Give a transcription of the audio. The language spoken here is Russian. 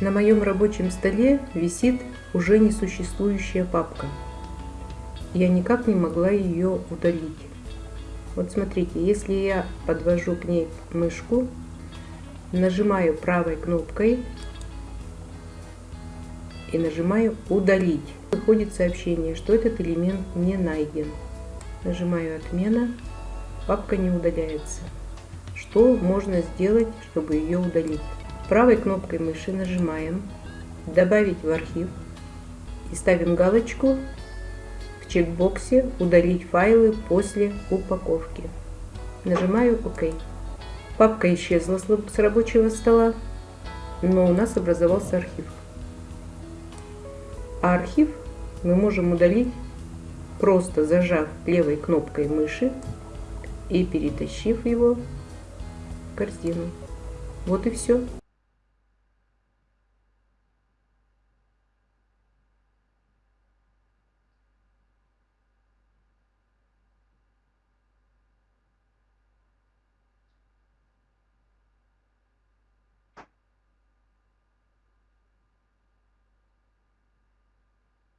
На моем рабочем столе висит уже несуществующая папка. Я никак не могла ее удалить. Вот смотрите, если я подвожу к ней мышку, нажимаю правой кнопкой и нажимаю удалить. Выходит сообщение, что этот элемент не найден. Нажимаю отмена, папка не удаляется. Что можно сделать, чтобы ее удалить? Правой кнопкой мыши нажимаем «Добавить в архив» и ставим галочку в чекбоксе «Удалить файлы после упаковки». Нажимаю «Ок». Папка исчезла с рабочего стола, но у нас образовался архив. А архив мы можем удалить, просто зажав левой кнопкой мыши и перетащив его в корзину. Вот и все.